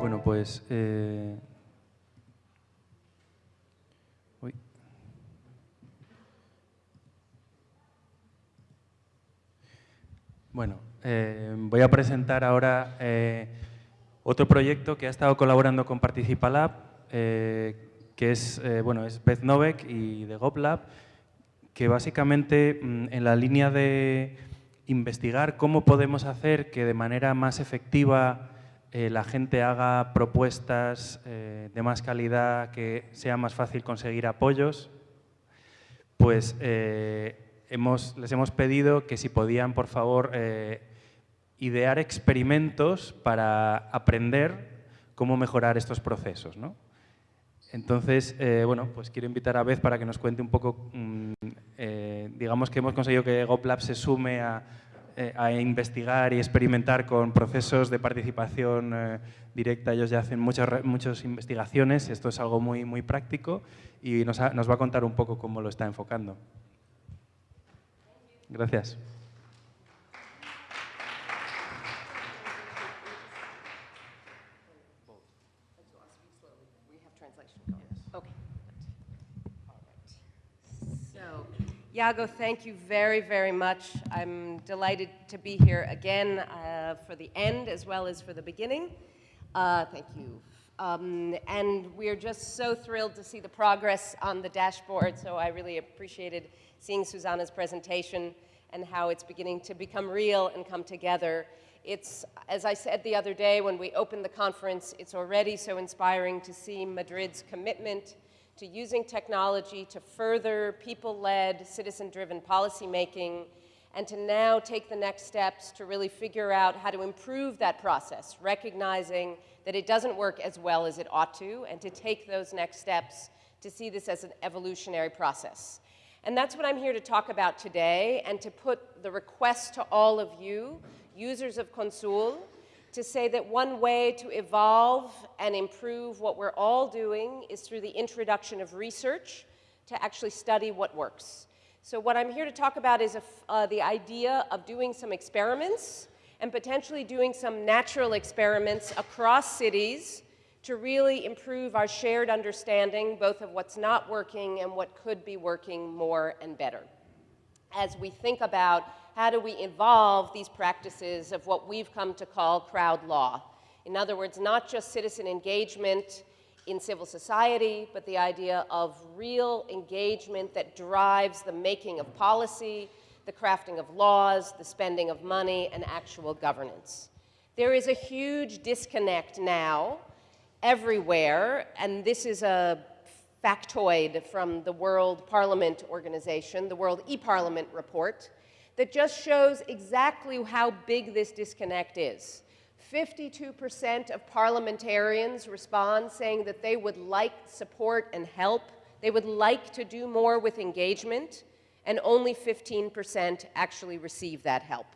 Bueno, pues... Eh... Bueno, eh, voy a presentar ahora eh, otro proyecto que ha estado colaborando con Participalab, eh, que es, bueno, es Beth Novek y de GovLab, que básicamente mm, en la línea de investigar cómo podemos hacer que de manera más efectiva eh, la gente haga propuestas eh, de más calidad, que sea más fácil conseguir apoyos, pues eh, les hemos pedido que si podían, por favor, idear experimentos para aprender cómo mejorar estos procesos. Entonces, bueno, pues quiero invitar a Beth para que nos cuente un poco, mm, digamos que hemos conseguido que GovLab se sume a, a investigar y experimentar con procesos de participación eh, directa. Ellos ya hacen muchas, muchas investigaciones, esto es algo muy, muy práctico y nos, ha- nos va a contar un poco cómo lo está enfocando. Gracias. So, Yago, thank you very, very much. I'm delighted to be here again uh, for the end as well as for the beginning. Uh, Thank you. Um, And we're just so thrilled to see the progress on the dashboard, so I really appreciated seeing Susanna's presentation and how it's beginning to become real and come together. It's, as I said the other day when we opened the conference, it's already so inspiring to see Madrid's commitment to using technology to further people-led, citizen-driven policymaking, and to now take the next steps to really figure out how to improve that process, recognizing that it doesn't work as well as it ought to, and to take those next steps to see this as an evolutionary process. And that's what I'm here to talk about today, and to put the request to all of you, users of Consul, to say that one way to evolve and improve what we're all doing is through the introduction of research to actually study what works. So what I'm here to talk about is uh, the idea of doing some experiments and potentially doing some natural experiments across cities to really improve our shared understanding both of what's not working and what could be working more and better as we think about how do we evolve these practices of what we've come to call crowd law. In other words, not just citizen engagement in civil society, but the idea of real engagement that drives the making of policy, the crafting of laws, the spending of money, and actual governance. There is a huge disconnect now everywhere, and this is a factoid from the World Parliament Organization, the World e-Parliament report, that just shows exactly how big this disconnect is. 52% of parliamentarians respond saying that they would like support and help, they would like to do more with engagement, and only 15% actually receive that help.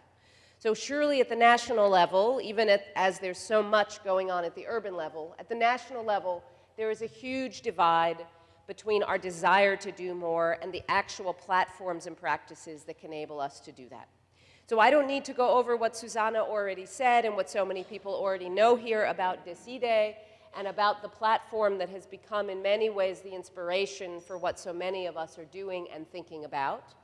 So surely at the national level, even at, as there's so much going on at the urban level, at the national level, there is a huge divide between our desire to do more and the actual platforms and practices that can enable us to do that. So I don't need to go over what Susanna already said and what so many people already know here about Decide and about the platform that has become in many ways the inspiration for what so many of us are doing and thinking about.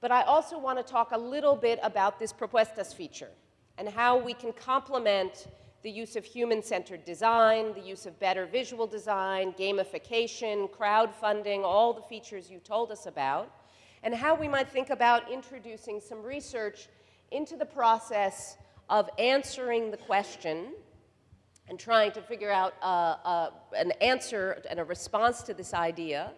But I also want to talk a little bit about this propuestas feature and how we can complement the use of human-centered design, the use of better visual design, gamification, crowdfunding, all the features you told us about, and how we might think about introducing some research into the process of answering the question and trying to figure out uh, uh, an answer and a response to this idea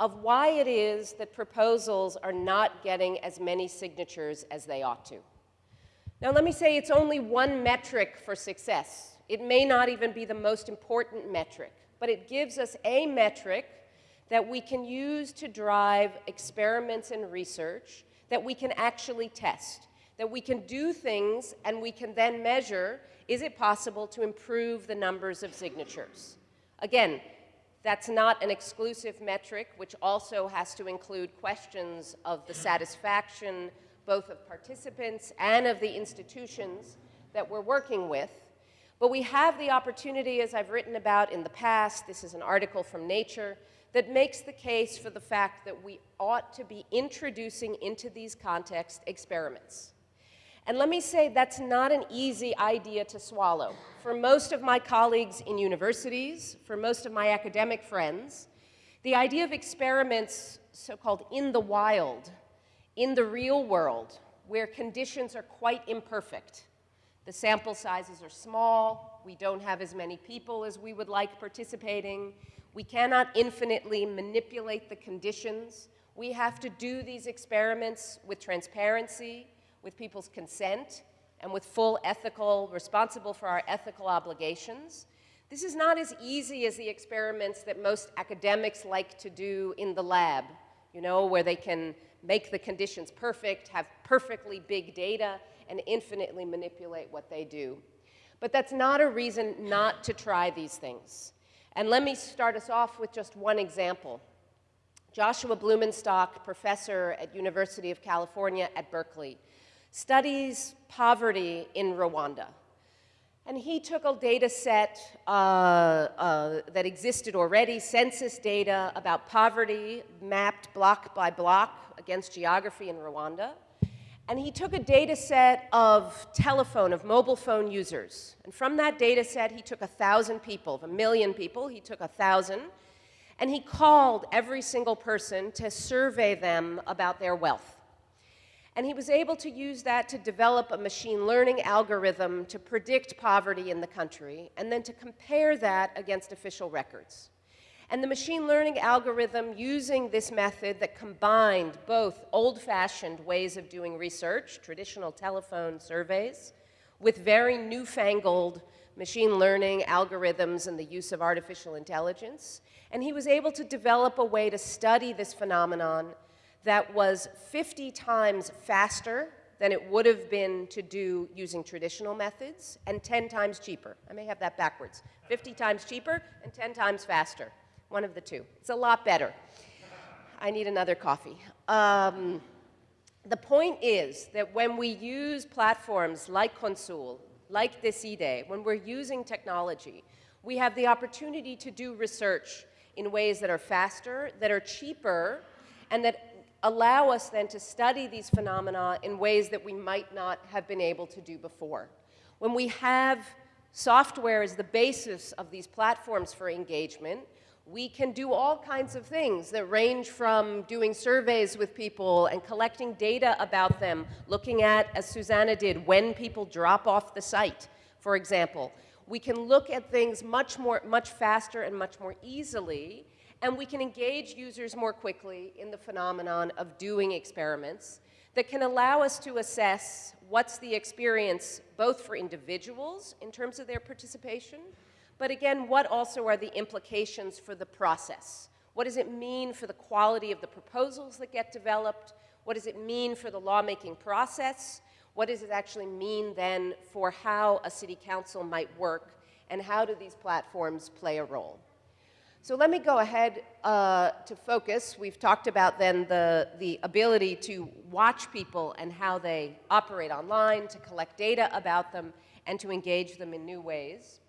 of why it is that proposals are not getting as many signatures as they ought to. Now, let me say it's only one metric for success. It may not even be the most important metric, but it gives us a metric that we can use to drive experiments and research that we can actually test, that we can do things and we can then measure is it possible to improve the numbers of signatures? Again, that's not an exclusive metric, which also has to include questions of the satisfaction both of participants and of the institutions that we're working with. But we have the opportunity, as I've written about in the past, this is an article from Nature, that makes the case for the fact that we ought to be introducing into these contexts experiments. And let me say that's not an easy idea to swallow. For most of my colleagues in universities, for most of my academic friends, the idea of experiments, so-called in the wild, in the real world, where conditions are quite imperfect, the sample sizes are small, we don't have as many people as we would like participating, we cannot infinitely manipulate the conditions, we have to do these experiments with transparency, with people's consent, and with full ethical, responsible for our ethical obligations. This is not as easy as the experiments that most academics like to do in the lab, you know, where they can make the conditions perfect, have perfectly big data, and infinitely manipulate what they do. But that's not a reason not to try these things. And let me start us off with just one example. Joshua Blumenstock, professor at University of California at Berkeley, studies poverty in Rwanda. And he took a data set uh, uh, that existed already, census data about poverty mapped block by block against geography in Rwanda. And he took a data set of telephone, of mobile phone users. And from that data set, he took a thousand people, a million people, he took a thousand, and he called every single person to survey them about their wealth. And he was able to use that to develop a machine learning algorithm to predict poverty in the country and then to compare that against official records. And the machine learning algorithm using this method that combined both old-fashioned ways of doing research, traditional telephone surveys, with very newfangled machine learning algorithms and the use of artificial intelligence. And he was able to develop a way to study this phenomenon that was 50 times faster than it would have been to do using traditional methods and 10 times cheaper. I may have that backwards. 50 times cheaper and 10 times faster. One of the two. It's a lot better. I need another coffee. Um, the point is that when we use platforms like Consul, like Decide, when we're using technology, we have the opportunity to do research in ways that are faster, that are cheaper, and that allow us then to study these phenomena in ways that we might not have been able to do before. When we have software as the basis of these platforms for engagement, we can do all kinds of things that range from doing surveys with people and collecting data about them, looking at, as Susanna did, when people drop off the site, for example. We can look at things much more, much faster and much more easily and we can engage users more quickly in the phenomenon of doing experiments that can allow us to assess what's the experience both for individuals in terms of their participation, but again, what also are the implications for the process? What does it mean for the quality of the proposals that get developed? What does it mean for the lawmaking process? What does it actually mean then for how a city council might work? And how do these platforms play a role? So let me go ahead uh, to focus. We've talked about then the, the ability to watch people and how they operate online, to collect data about them, and to engage them in new ways.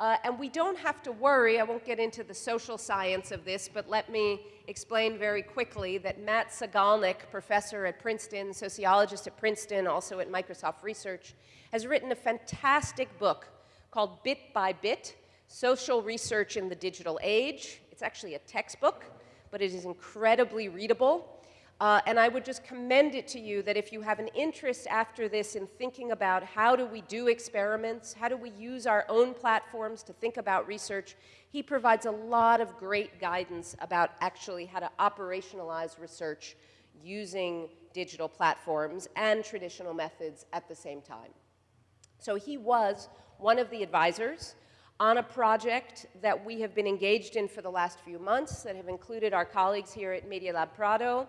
Uh, and we don't have to worry, I won't get into the social science of this, but let me explain very quickly that Matt Salganik, professor at Princeton, sociologist at Princeton, also at Microsoft Research, has written a fantastic book called Bit by Bit, Social Research in the Digital Age. It's actually a textbook, but it is incredibly readable. Uh, and I would just commend it to you that if you have an interest after this in thinking about how do we do experiments, how do we use our own platforms to think about research, he provides a lot of great guidance about actually how to operationalize research using digital platforms and traditional methods at the same time. So he was one of the advisors on a project that we have been engaged in for the last few months that have included our colleagues here at Media Lab Prado.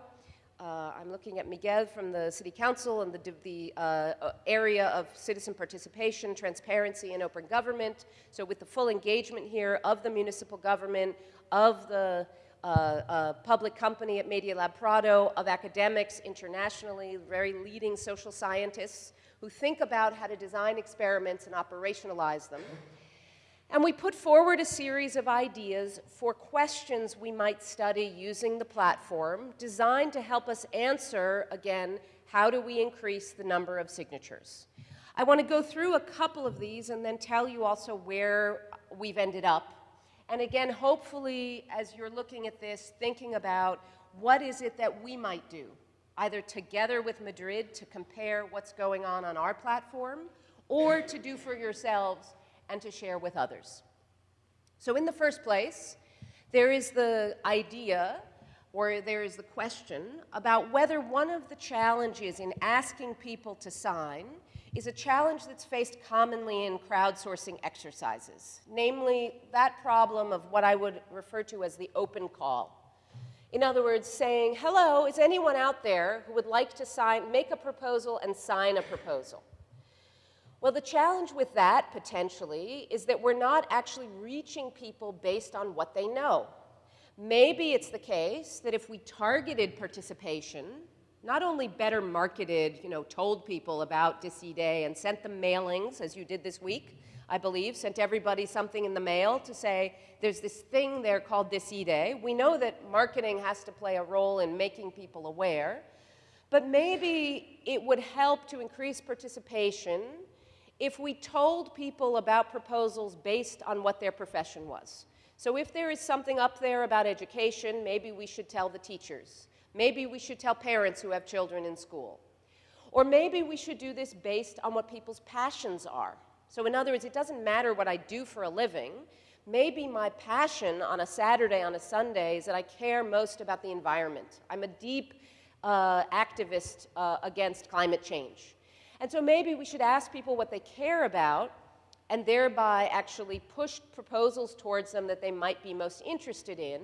Uh, I'm looking at Miguel from the City Council and the, the uh, area of citizen participation, transparency, and open government. So with the full engagement here of the municipal government, of the uh, a public company at Media Lab Prado, of academics internationally, very leading social scientists who think about how to design experiments and operationalize them. And we put forward a series of ideas for questions we might study using the platform, designed to help us answer, again, how do we increase the number of signatures? I want to go through a couple of these and then tell you also where we've ended up. And again, hopefully, as you're looking at this, thinking about what is it that we might do, either together with Madrid to compare what's going on on our platform, or to do for yourselves and to share with others. So in the first place, there is the idea or there is the question about whether one of the challenges in asking people to sign is a challenge that's faced commonly in crowdsourcing exercises, namely that problem of what I would refer to as the open call. In other words, saying, hello, is anyone out there who would like to sign, make a proposal and sign a proposal? Well, the challenge with that, potentially, is that we're not actually reaching people based on what they know. Maybe it's the case that if we targeted participation, not only better marketed, you know, told people about Decide and sent them mailings, as you did this week, I believe, sent everybody something in the mail to say, there's this thing there called Decide. We know that marketing has to play a role in making people aware, but maybe it would help to increase participation if we told people about proposals based on what their profession was. So if there is something up there about education, maybe we should tell the teachers. Maybe we should tell parents who have children in school. Or maybe we should do this based on what people's passions are. So in other words, it doesn't matter what I do for a living. Maybe my passion on a Saturday, on a Sunday, is that I care most about the environment. I'm a deep uh, activist uh, against climate change. And so maybe we should ask people what they care about and thereby actually push proposals towards them that they might be most interested in,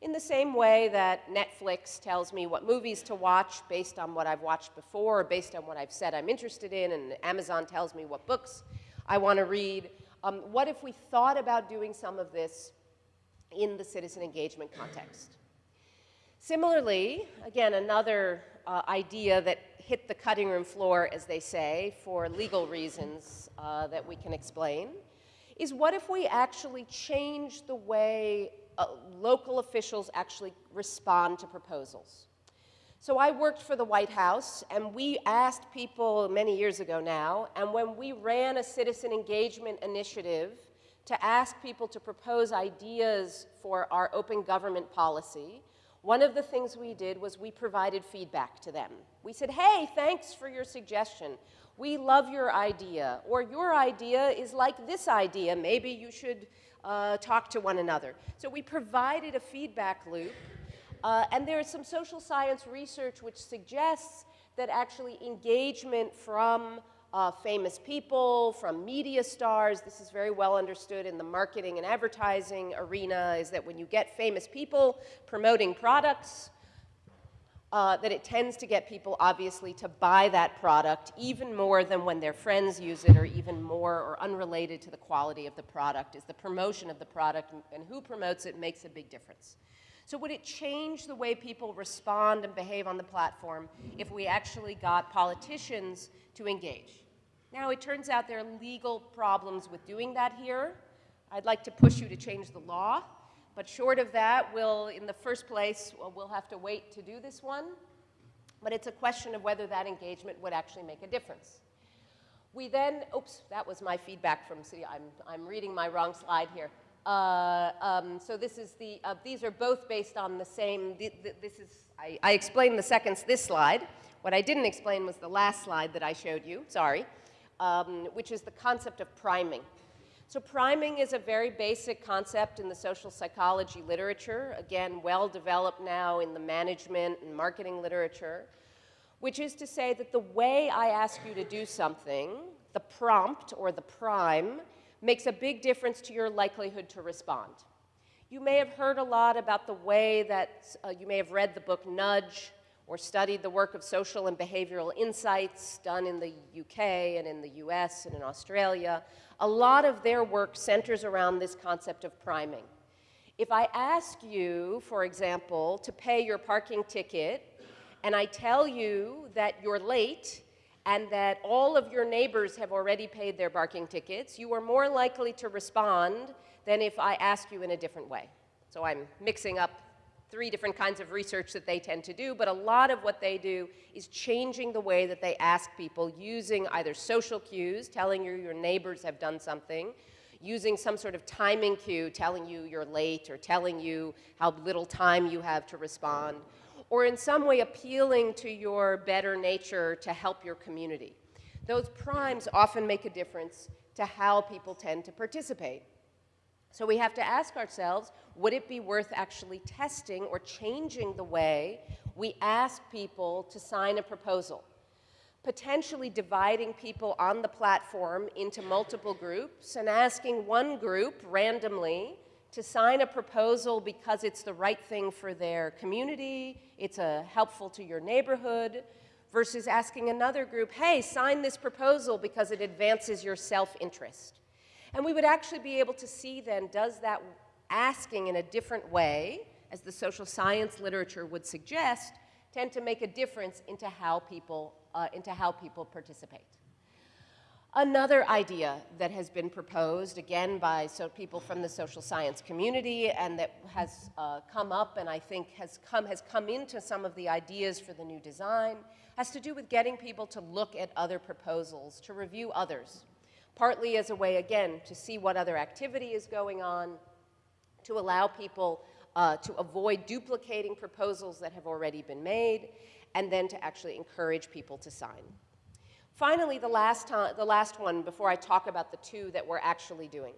in the same way that Netflix tells me what movies to watch based on what I've watched before or based on what I've said I'm interested in, and Amazon tells me what books I want to read. Um, what if we thought about doing some of this in the citizen engagement context? Similarly, again, another uh, idea that hit the cutting room floor, as they say, for legal reasons uh, that we can explain, is what if we actually change the way uh, local officials actually respond to proposals? So I worked for the White House, and we asked people many years ago now, and when we ran a citizen engagement initiative to ask people to propose ideas for our open government policy, one of the things we did was we provided feedback to them. We said, hey, thanks for your suggestion. We love your idea. Or your idea is like this idea. Maybe you should uh, talk to one another. So we provided a feedback loop. Uh, and there is some social science research which suggests that actually engagement from uh, famous people, from media stars. This is very well understood in the marketing and advertising arena, is that when you get famous people promoting products, uh, that it tends to get people, obviously, to buy that product even more than when their friends use it or even more or unrelated to the quality of the product is the promotion of the product and, and who promotes it makes a big difference. So would it change the way people respond and behave on the platform if we actually got politicians to engage? Now, it turns out there are legal problems with doing that here. I'd like to push you to change the law, but short of that, we'll, in the first place, well, have to wait to do this one. But it's a question of whether that engagement would actually make a difference. We then, oops, that was my feedback from, see, I'm, I'm reading my wrong slide here. Uh, um, so this is the, uh, these are both based on the same, th th this is, I, I explained the second, this slide. What I didn't explain was the last slide that I showed you, sorry um, which is the concept of priming. So priming is a very basic concept in the social psychology literature, again, well developed now in the management and marketing literature, which is to say that the way I ask you to do something, the prompt or the prime, makes a big difference to your likelihood to respond. You may have heard a lot about the way that, uh, you may have read the book Nudge, or studied the work of social and behavioral insights done in the UK and in the US and in Australia, a lot of their work centers around this concept of priming. If I ask you, for example, to pay your parking ticket, and I tell you that you're late and that all of your neighbors have already paid their parking tickets, you are more likely to respond than if I ask you in a different way. So I'm mixing up three different kinds of research that they tend to do, but a lot of what they do is changing the way that they ask people using either social cues, telling you your neighbors have done something, using some sort of timing cue, telling you you're late or telling you how little time you have to respond, or in some way appealing to your better nature to help your community. Those primes often make a difference to how people tend to participate. So we have to ask ourselves, would it be worth actually testing or changing the way we ask people to sign a proposal? Potentially dividing people on the platform into multiple groups and asking one group randomly to sign a proposal because it's the right thing for their community, it's a helpful to your neighborhood, versus asking another group, hey, sign this proposal because it advances your self-interest. And we would actually be able to see then, does that asking in a different way, as the social science literature would suggest, tend to make a difference into how people, uh, into how people participate. Another idea that has been proposed, again by so people from the social science community and that has uh, come up and I think has come, has come into some of the ideas for the new design, has to do with getting people to look at other proposals, to review others, partly as a way, again, to see what other activity is going on, to allow people uh, to avoid duplicating proposals that have already been made, and then to actually encourage people to sign. Finally, the last, the last one before I talk about the two that we're actually doing.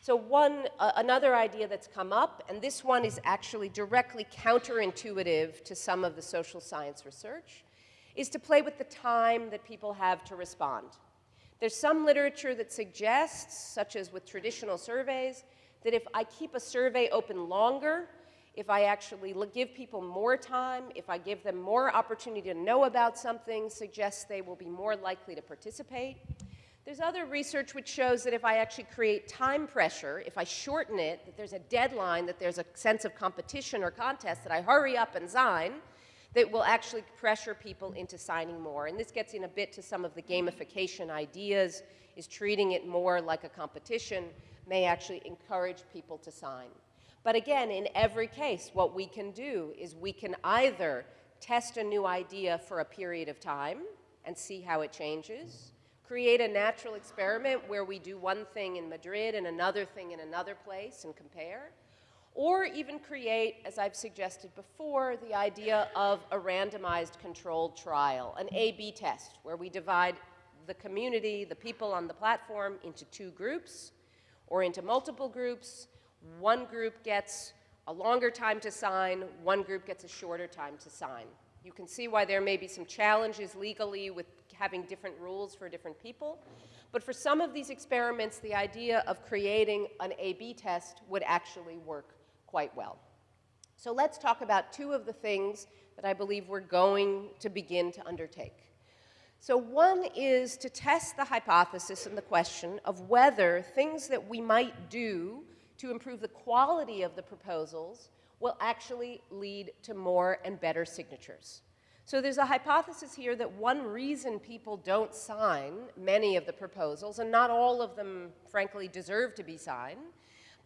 So one, uh, another idea that's come up, and this one is actually directly counterintuitive to some of the social science research, is to play with the time that people have to respond. There's some literature that suggests, such as with traditional surveys, that if I keep a survey open longer, if I actually give people more time, if I give them more opportunity to know about something, suggests they will be more likely to participate. There's other research which shows that if I actually create time pressure, if I shorten it, that there's a deadline, that there's a sense of competition or contest, that I hurry up and sign, that will actually pressure people into signing more. And this gets in a bit to some of the gamification ideas, is treating it more like a competition, may actually encourage people to sign. But again, in every case, what we can do is we can either test a new idea for a period of time and see how it changes, create a natural experiment where we do one thing in Madrid and another thing in another place and compare, or even create, as I've suggested before, the idea of a randomized controlled trial, an A-B test, where we divide the community, the people on the platform, into two groups or into multiple groups. One group gets a longer time to sign, one group gets a shorter time to sign. You can see why there may be some challenges legally with having different rules for different people. But for some of these experiments, the idea of creating an A-B test would actually work quite well. So let's talk about two of the things that I believe we're going to begin to undertake. So one is to test the hypothesis and the question of whether things that we might do to improve the quality of the proposals will actually lead to more and better signatures. So there's a hypothesis here that one reason people don't sign many of the proposals, and not all of them, frankly, deserve to be signed,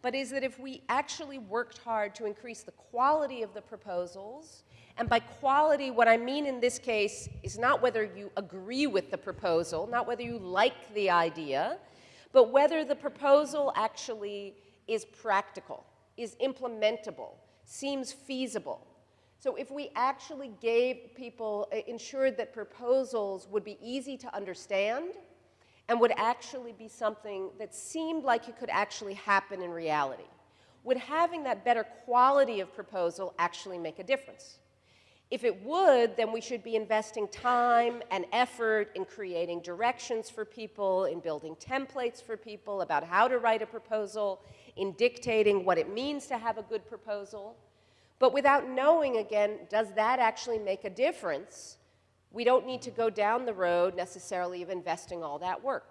but is that if we actually worked hard to increase the quality of the proposals, and by quality, what I mean in this case is not whether you agree with the proposal, not whether you like the idea, but whether the proposal actually is practical, is implementable, seems feasible. So if we actually gave people, uh, ensured that proposals would be easy to understand, and would actually be something that seemed like it could actually happen in reality? Would having that better quality of proposal actually make a difference? If it would, then we should be investing time and effort in creating directions for people, in building templates for people about how to write a proposal, in dictating what it means to have a good proposal. But without knowing, again, does that actually make a difference we don't need to go down the road necessarily of investing all that work.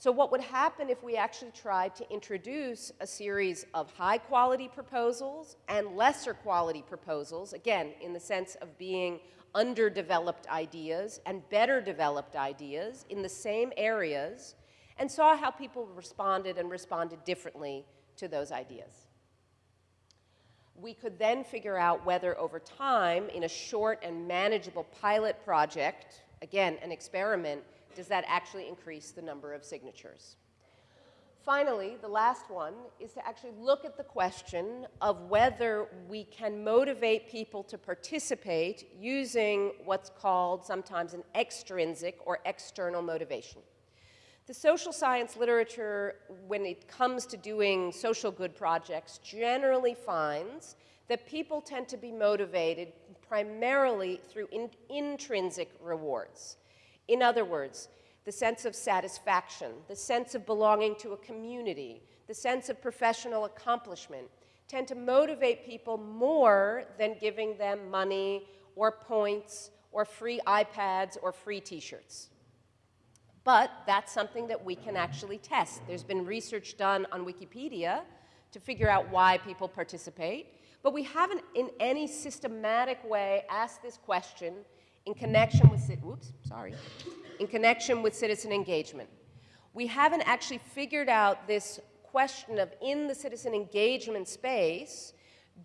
So what would happen if we actually tried to introduce a series of high quality proposals and lesser quality proposals, again, in the sense of being underdeveloped ideas and better developed ideas in the same areas, and saw how people responded and responded differently to those ideas. We could then figure out whether over time, in a short and manageable pilot project, again, an experiment, does that actually increase the number of signatures? Finally, the last one is to actually look at the question of whether we can motivate people to participate using what's called sometimes an extrinsic or external motivation. The social science literature, when it comes to doing social good projects, generally finds that people tend to be motivated primarily through in intrinsic rewards. In other words, the sense of satisfaction, the sense of belonging to a community, the sense of professional accomplishment tend to motivate people more than giving them money or points or free iPads or free t-shirts. But that's something that we can actually test. There's been research done on Wikipedia to figure out why people participate, but we haven't in any systematic way asked this question in connection with, oops, sorry, in connection with citizen engagement. We haven't actually figured out this question of in the citizen engagement space,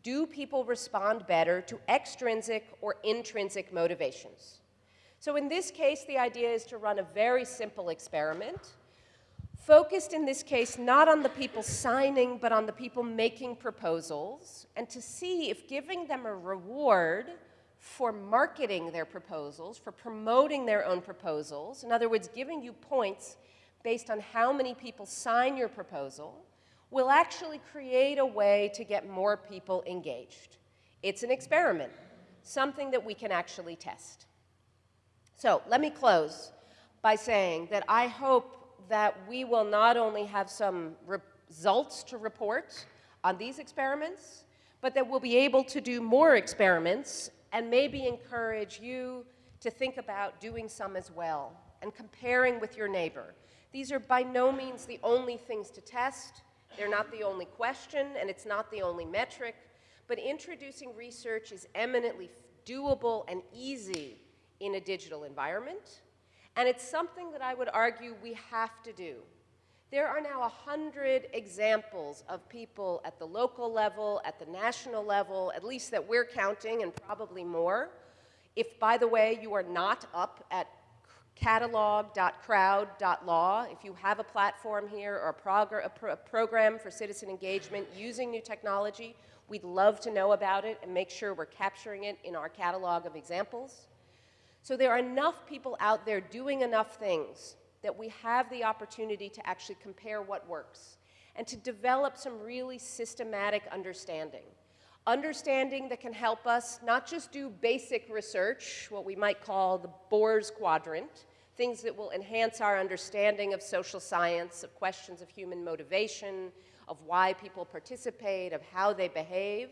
do people respond better to extrinsic or intrinsic motivations? So in this case, the idea is to run a very simple experiment, focused in this case not on the people signing, but on the people making proposals, and to see if giving them a reward for marketing their proposals, for promoting their own proposals, in other words, giving you points based on how many people sign your proposal, will actually create a way to get more people engaged. It's an experiment, something that we can actually test. So let me close by saying that I hope that we will not only have some results to report on these experiments, but that we'll be able to do more experiments and maybe encourage you to think about doing some as well and comparing with your neighbor. These are by no means the only things to test. They're not the only question, and it's not the only metric. But introducing research is eminently doable and easy in a digital environment. And it's something that I would argue we have to do. There are now 100 examples of people at the local level, at the national level, at least that we're counting, and probably more. If, by the way, you are not up at catalog.crowd.law, if you have a platform here or a, prog a, pro a program for citizen engagement using new technology, we'd love to know about it and make sure we're capturing it in our catalog of examples. So there are enough people out there doing enough things that we have the opportunity to actually compare what works and to develop some really systematic understanding. Understanding that can help us not just do basic research, what we might call the Bohr's quadrant, things that will enhance our understanding of social science, of questions of human motivation, of why people participate, of how they behave,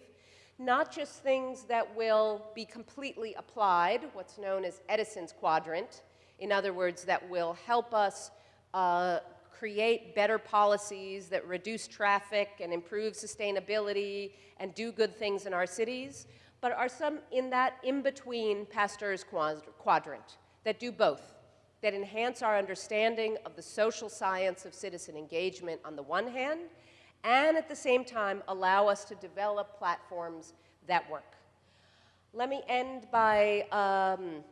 not just things that will be completely applied, what's known as Edison's quadrant, in other words, that will help us uh, create better policies that reduce traffic and improve sustainability and do good things in our cities, but are some in that in-between Pasteur's quadrant that do both, that enhance our understanding of the social science of citizen engagement on the one hand, and at the same time allow us to develop platforms that work. Let me end by um,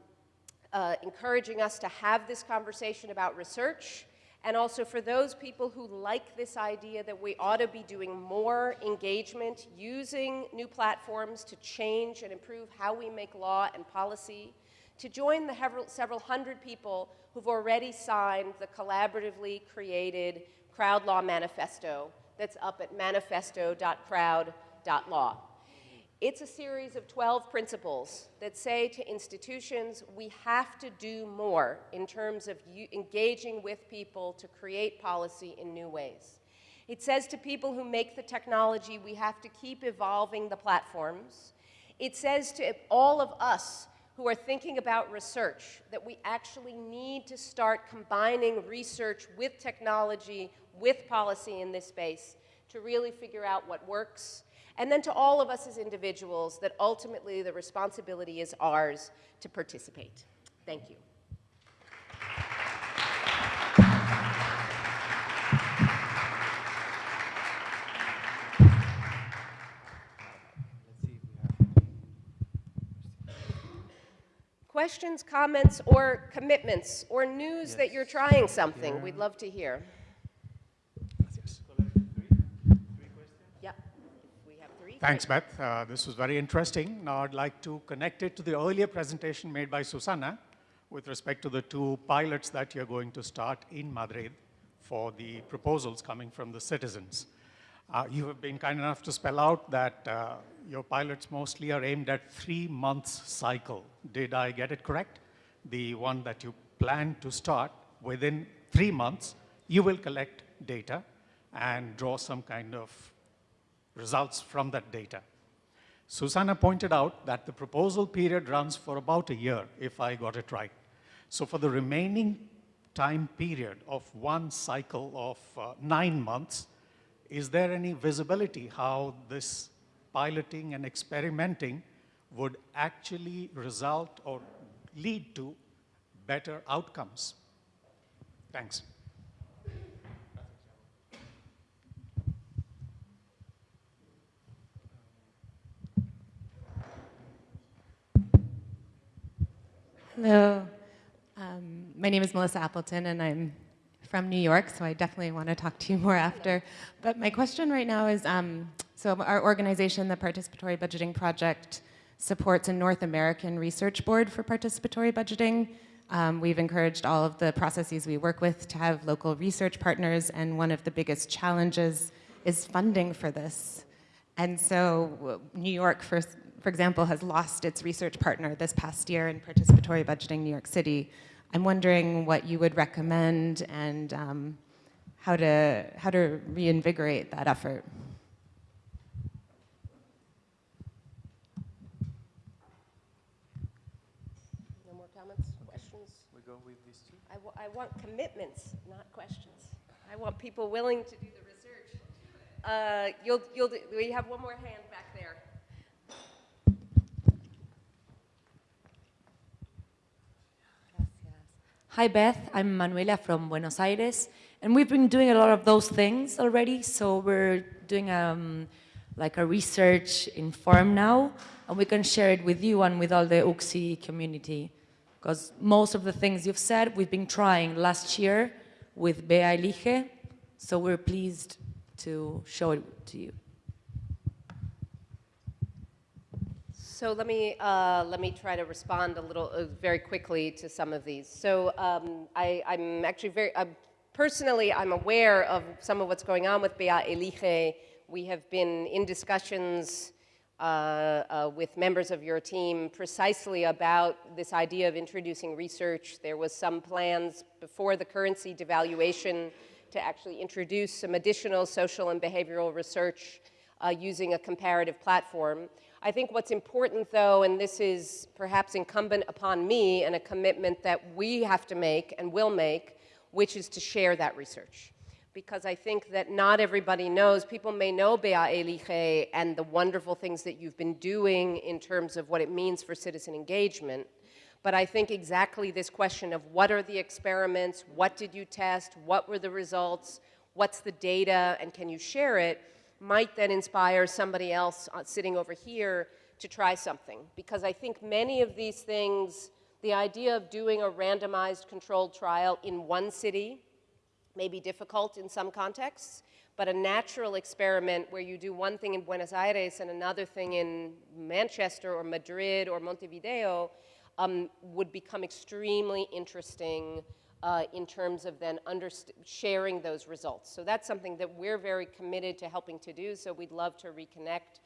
uh, encouraging us to have this conversation about research, and also for those people who like this idea that we ought to be doing more engagement using new platforms to change and improve how we make law and policy, to join the several hundred people who've already signed the collaboratively created Crowd Law Manifesto that's up at manifesto.crowd.law. It's a series of 12 principles that say to institutions, we have to do more in terms of engaging with people to create policy in new ways. It says to people who make the technology, we have to keep evolving the platforms. It says to all of us who are thinking about research, that we actually need to start combining research with technology, with policy in this space to really figure out what works. And then to all of us as individuals, that ultimately the responsibility is ours to participate. Thank you. Questions, comments, or commitments, or news that you're trying something, we'd love to hear. Yep, we have three. Thanks, Beth. Uh, this was very interesting. Now I'd like to connect it to the earlier presentation made by Susana with respect to the two pilots that you're going to start in Madrid for the proposals coming from the citizens. Uh, you have been kind enough to spell out that uh, your pilots mostly are aimed at three months cycle. Did I get it correct? The one that you plan to start within three months, you will collect data and draw some kind of results from that data. Susanna pointed out that the proposal period runs for about a year, if I got it right. So for the remaining time period of one cycle of uh, nine months, is there any visibility how this piloting and experimenting would actually result or lead to better outcomes? Thanks. Hello. Um, my name is Melissa Appleton, and I'm from New York, so I definitely want to talk to you more after. But my question right now is, um, so our organization, the Participatory Budgeting Project, supports a North American research board for participatory budgeting. Um, we've encouraged all of the processes we work with to have local research partners, and one of the biggest challenges is funding for this. And so New York, for, for example, has lost its research partner this past year in participatory budgeting New York City. I'm wondering what you would recommend and um, how, to, how to reinvigorate that effort. No more comments, questions? We go with these two? I, I want commitments, not questions. I want people willing to do the research. Uh, you'll, you'll, do- we have one more hand back there. Hi, Beth. I'm Manuela from Buenos Aires, and we've been doing a lot of those things already. So we're doing um, like a research in form now, and we can share it with you and with all the UXI community. Because most of the things you've said, we've been trying last year with BA Elige, so we're pleased to show it to you. So let me, uh, let me try to respond a little, uh, very quickly to some of these. So um, I, I'm actually very, uh, personally, I'm aware of some of what's going on with BA Elige. We have been in discussions uh, uh, with members of your team precisely about this idea of introducing research. There was some plans before the currency devaluation to actually introduce some additional social and behavioral research uh, using a comparative platform. I think what's important though, and this is perhaps incumbent upon me and a commitment that we have to make and will make, which is to share that research. Because I think that not everybody knows, people may know BA Elige and the wonderful things that you've been doing in terms of what it means for citizen engagement, but I think exactly this question of what are the experiments, what did you test, what were the results, what's the data, and can you share it, might then inspire somebody else uh, sitting over here to try something. Because I think many of these things, the idea of doing a randomized controlled trial in one city may be difficult in some contexts, but a natural experiment where you do one thing in Buenos Aires and another thing in Manchester or Madrid or Montevideo um, would become extremely interesting uh, in terms of then sharing those results. So that's something that we're very committed to helping to do, so we'd love to reconnect,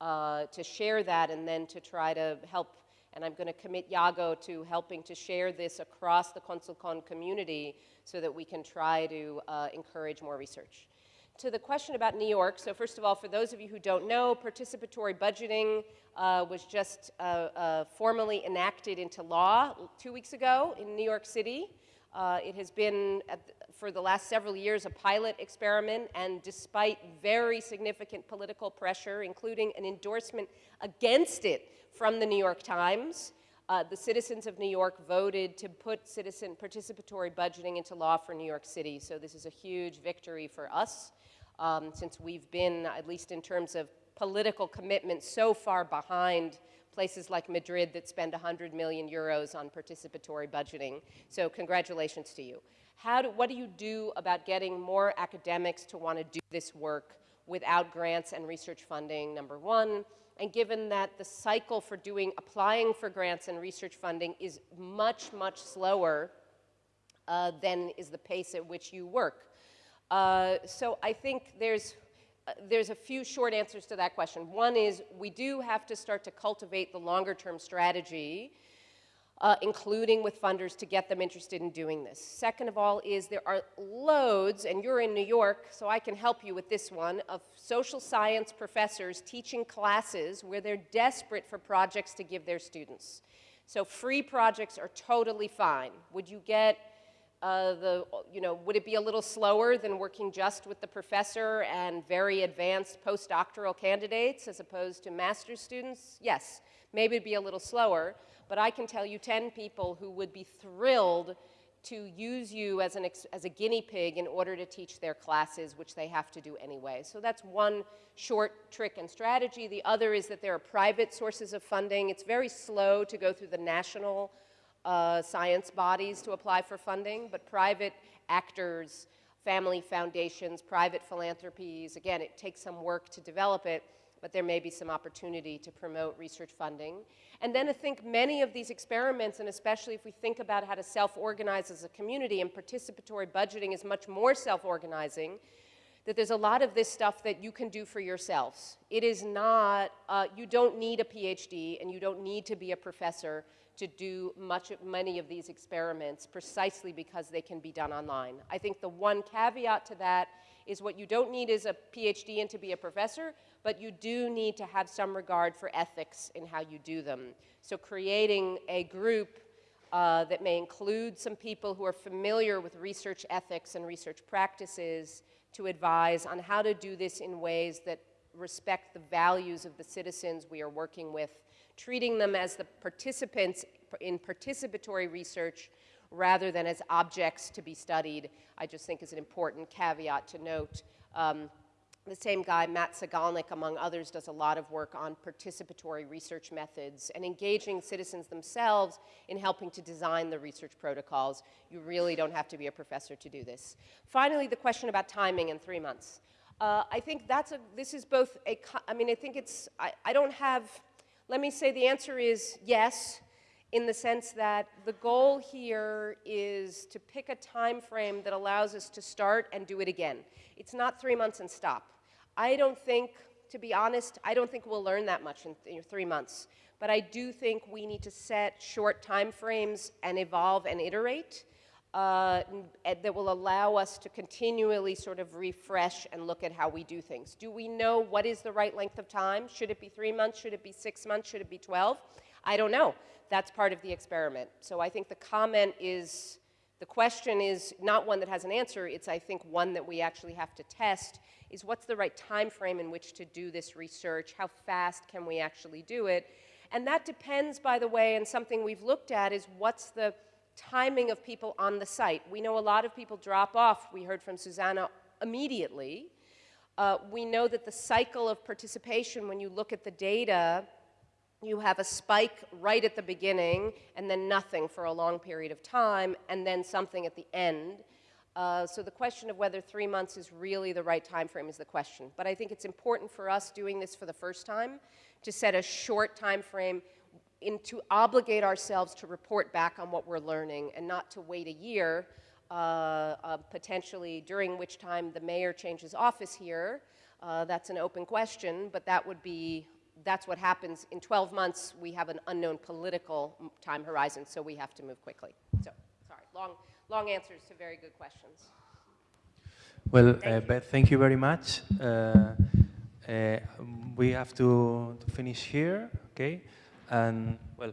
uh, to share that and then to try to help, and I'm gonna commit Yago to helping to share this across the Consulcon community so that we can try to uh, encourage more research. to the question about New York, so first of all, for those of you who don't know, participatory budgeting uh, was just uh, uh, formally enacted into law two weeks ago in New York City. Uh, it has been, the, for the last several years, a pilot experiment, and despite very significant political pressure, including an endorsement against it from the New York Times, uh, the citizens of New York voted to put citizen participatory budgeting into law for New York City. So this is a huge victory for us, um, since we've been, at least in terms of political commitment, so far behind places like Madrid that spend 100 million euros on participatory budgeting. So congratulations to you. How do, what do you do about getting more academics to want to do this work without grants and research funding, number one? And given that the cycle for doing, applying for grants and research funding is much, much slower uh, than is the pace at which you work. Uh, so I think there's, there's a few short answers to that question. One is we do have to start to cultivate the longer term strategy uh, including with funders to get them interested in doing this. Second of all is there are loads, and you're in New York, so I can help you with this one, of social science professors teaching classes where they're desperate for projects to give their students. So free projects are totally fine. Would you get uh, the, you know, would it be a little slower than working just with the professor and very advanced postdoctoral candidates as opposed to master's students? Yes, maybe it'd be a little slower, but I can tell you 10 people who would be thrilled to use you as, an as a guinea pig in order to teach their classes, which they have to do anyway. So that's one short trick and strategy. The other is that there are private sources of funding. It's very slow to go through the national uh, science bodies to apply for funding, but private actors, family foundations, private philanthropies, again, it takes some work to develop it, but there may be some opportunity to promote research funding. And then I think many of these experiments, and especially if we think about how to self-organize as a community, and participatory budgeting is much more self-organizing, that there's a lot of this stuff that you can do for yourselves. It is not, uh, you don't need a PhD and you don't need to be a professor to do much, many of these experiments precisely because they can be done online. I think the one caveat to that is what you don't need is a PhD and to be a professor, but you do need to have some regard for ethics in how you do them. So creating a group uh, that may include some people who are familiar with research ethics and research practices to advise on how to do this in ways that respect the values of the citizens we are working with, treating them as the participants in participatory research rather than as objects to be studied, I just think is an important caveat to note. Um, the same guy, Matt Salganik, among others, does a lot of work on participatory research methods and engaging citizens themselves in helping to design the research protocols. You really don't have to be a professor to do this. Finally, the question about timing in three months. Uh, I think that's a, this is both a, I mean, I think it's, I, I don't have, let me say the answer is yes, in the sense that the goal here is to pick a time frame that allows us to start and do it again. It's not three months and stop. I don't think, to be honest, I don't think we'll learn that much in, th three months. But I do think we need to set short time frames and evolve and iterate uh, that will allow us to continually sort of refresh and look at how we do things. Do we know what is the right length of time? Should it be three months? Should it be six months? Should it be 12? I don't know. That's part of the experiment. So I think the comment is, the question is not one that has an answer, it's I think one that we actually have to test, is what's the right time frame in which to do this research? How fast can we actually do it? And that depends, by the way, and something we've looked at is what's the timing of people on the site. We know a lot of people drop off, we heard from Susanna, immediately. Uh, we know that the cycle of participation, when you look at the data, you have a spike right at the beginning and then nothing for a long period of time and then something at the end. Uh, so the question of whether three months is really the right time frame is the question. But I think it's important for us doing this for the first time to set a short time frame in to obligate ourselves to report back on what we're learning and not to wait a year, uh, uh, potentially during which time the mayor changes office here. Uh, that's an open question, but that would be that's what happens. In 12 months, we have an unknown political time horizon, so we have to move quickly. So, sorry, long, long answers to very good questions. Well, uh, Beth, thank you very much. Uh, uh, we have to, to finish here, okay? And, well,